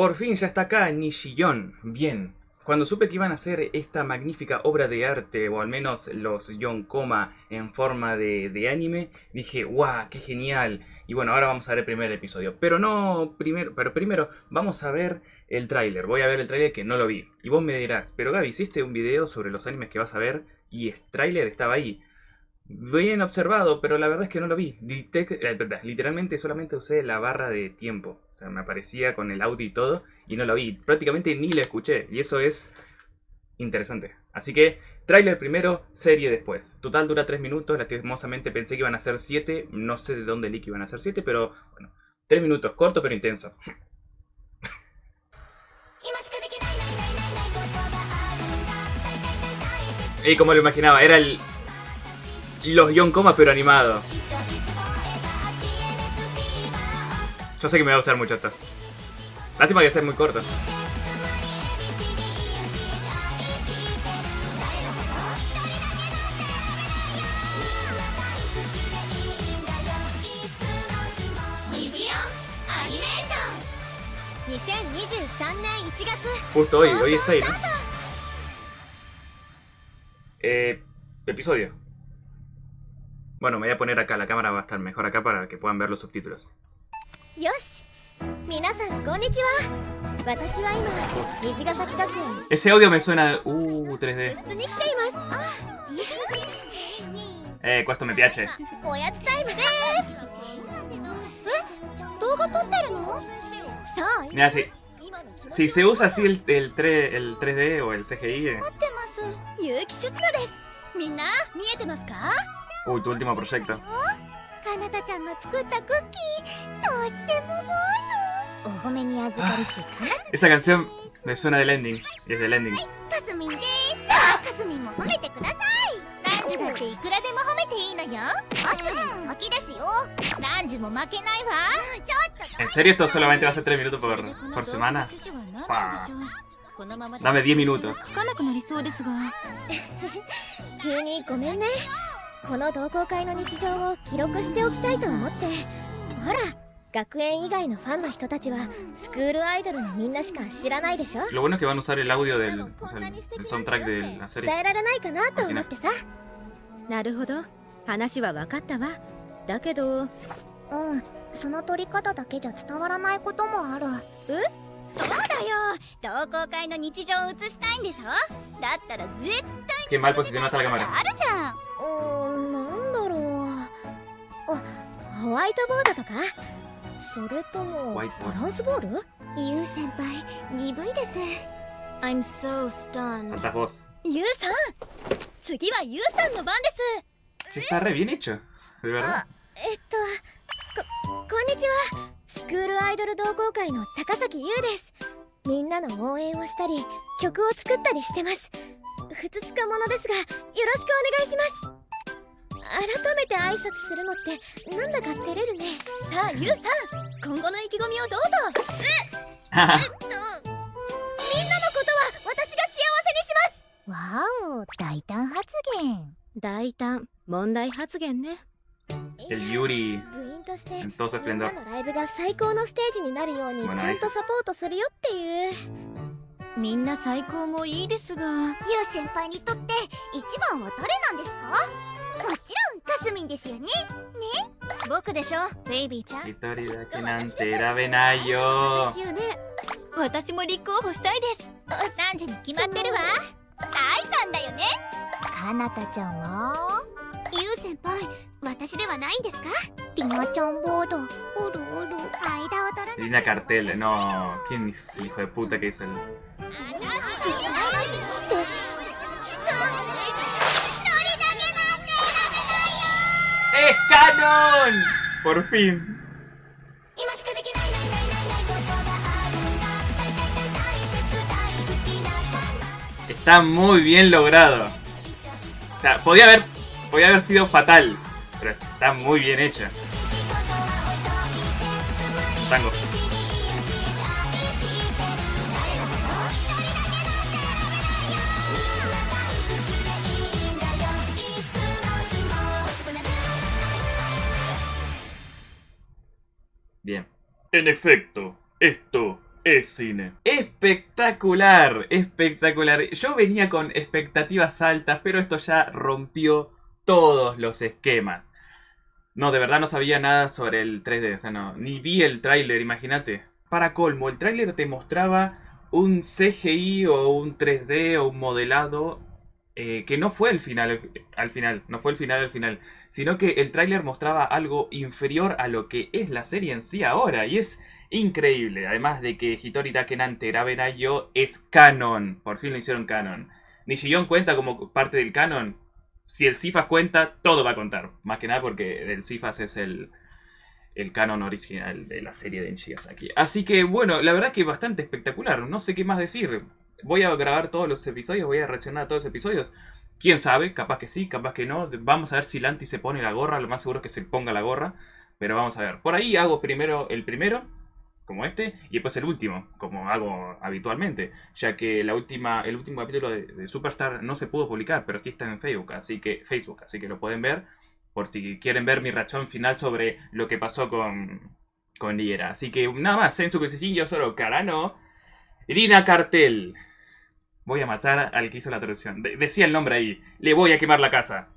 Por fin ya está acá Nishiyon. Bien. Cuando supe que iban a hacer esta magnífica obra de arte, o al menos los Yon Coma en forma de, de anime, dije, ¡guau! ¡Qué genial! Y bueno, ahora vamos a ver el primer episodio. Pero no primero, pero primero vamos a ver el tráiler. Voy a ver el tráiler que no lo vi. Y vos me dirás, pero Gaby, hiciste un video sobre los animes que vas a ver y el tráiler estaba ahí. Bien observado, pero la verdad es que no lo vi. Detect- eh, literalmente solamente usé la barra de tiempo. Sea, me aparecía con el audio y todo y no lo vi. Prácticamente ni lo escuché. Y eso es interesante. Así que, tráiler primero, serie después. Total dura 3 minutos. Lastimosamente pensé que iban a ser 7. No sé de dónde que iban a ser 7, pero bueno. 3 minutos, corto pero intenso. Y como lo imaginaba, era el... Los Coma pero animado. Yo sé que me va a gustar mucho esto. Lástima que sea muy corto. Justo hoy, hoy es 6, ¿no? Eh, episodio. Bueno, me voy a poner acá, la cámara va a estar mejor acá para que puedan ver los subtítulos. Ese audio me suena... Uh, 3D. Eh, cuesto me piace. Mira, si, si se usa así el, el, 3, el 3D o el CGI... Eh. Uy, tu último proyecto. かなたちゃんの作ったクッキーとってもうまいのお褒めに預かりしかな Esta canción me suena del ending. Y es del ending. かすみんですかすみんも褒めてくださいランジだっていくらでも褒めていいのよかすみんの先ですよランジも負けないわちょっと ¿En serio esto solamente va a ser 3 minutos por, por semana? Dame 10 minutos. つかなくなりそうですが急にごめんねこの同好会の日常を記録しておきたいと思って。ほら学園以外のファンの人たちはスクールアイドルのみんなしか知らないでしょ？Lo bueno es que van a usar el audio del... o sea, el, soundtrack de la serie. 伝えられないかなと思ってさなるほど話は分かったわだけどうんその取り方だけじゃ伝わらないこともある。えそうだよ。同好会の日常を映したいんでしょ？だったら絶対 cámara. あるじゃんワイトボードとか？それともバランスボール？ユウ先輩鈍いです。I'm so stunned. ユウさん？次はユウさんの番です。está re bien hecho. De verdad. あえっとここんにちは。スクールアイドル同好会の高崎優です。みんなの応援をしたり曲を作ったりしてます。ふつつかものですがよろしくお願いします改めて挨拶するのってなんだか照れるね。さあユウさん今後の意気込みをどうぞ。えっとみんなのことは私が幸せにします。わお大胆発言。大胆問題発言ね。el Yuri 部員として en todo su みんな esplendor. のライブが最高のステージになるようにちまあゃんとサポートするよっていう。みんな最高もいいですが。ユウ先輩にとって一番は誰なんですか？もちろんカスミンですよね。僕でしょ？ベイビーちゃん。Victoria que nantera Benayo. ですよね。私も立候補したいです。ランジに決まってるわ？アイさんだよね。かなたちゃんはユウ先輩私ではないんですか？リナちゃんボードうるうる間を取ら Lina Cartel. No, ¿quién es el hijo de puta que es el...? Por fin. Está muy bien logrado. O sea, podía haber, podía haber sido fatal, pero está muy bien hecha. Tango. En efecto, esto es cine. Espectacular, espectacular. Yo venía con expectativas altas, pero esto ya rompió todos los esquemas. No, de verdad no sabía nada sobre el 3D, o sea, no, ni vi el tráiler, imagínate. Para colmo, el tráiler te mostraba un CGI o un 3D o un modelado eh, que no fue el final al final, no fue el final al final, sino que el tráiler mostraba algo inferior a lo que es la serie en sí ahora, y es increíble, además de que Hitori Takenan Terabenayo es canon, por fin lo hicieron canon. Nishiyon cuenta como parte del canon, si el Cifas cuenta, todo va a contar, más que nada porque el Cifas es el, el canon original de la serie de Enchigasaki. Así que bueno, la verdad es que bastante espectacular, no sé qué más decir voy a grabar todos los episodios, voy a reaccionar a todos los episodios. Quién sabe, capaz que sí, capaz que no. Vamos a ver si Lanti se pone la gorra, lo más seguro es que se ponga la gorra. Pero vamos a ver. Por ahí hago primero el primero, como este, y después el último, como hago habitualmente. Ya que la última, el último capítulo de, Superstar no se pudo publicar, pero sí está en Facebook, así que Facebook, así que lo pueden ver. Por si quieren ver mi reacción final sobre lo que pasó con, con Liera. Así que nada más, en su yo solo Karano. Irina Cartel. Voy a matar al que hizo la traducción. decía el nombre ahí. Le voy a quemar la casa.